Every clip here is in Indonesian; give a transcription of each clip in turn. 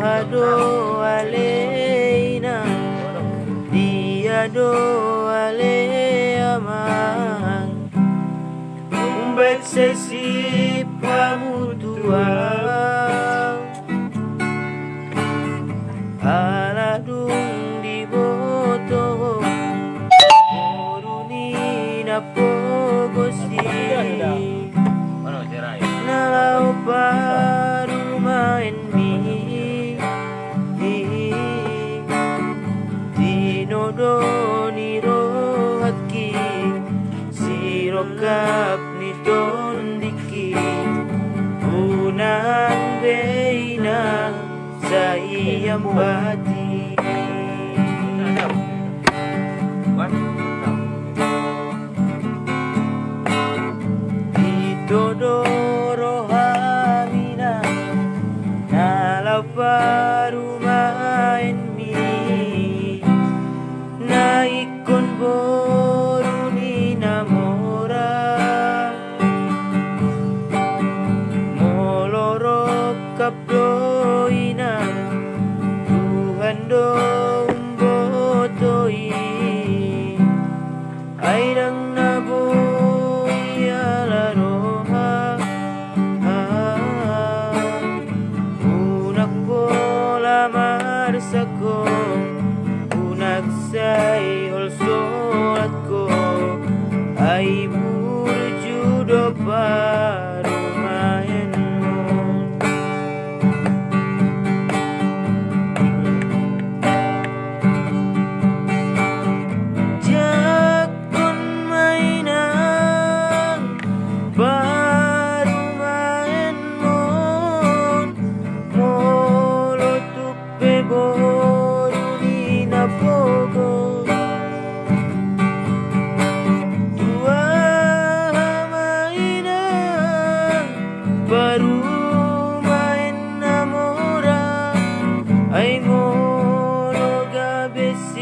هدوا علينا ليدوا علينا Bersesipa mutua. Aladung di boto Dinodo ni rohaki Sirokap ni tondiki Unang beina sa iyang bati Buat. Marsako Unak say olsolat ko Ay burjudo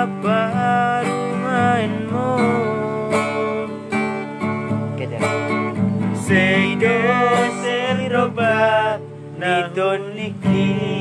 madaparu main mo Seido seliroba Nidon niki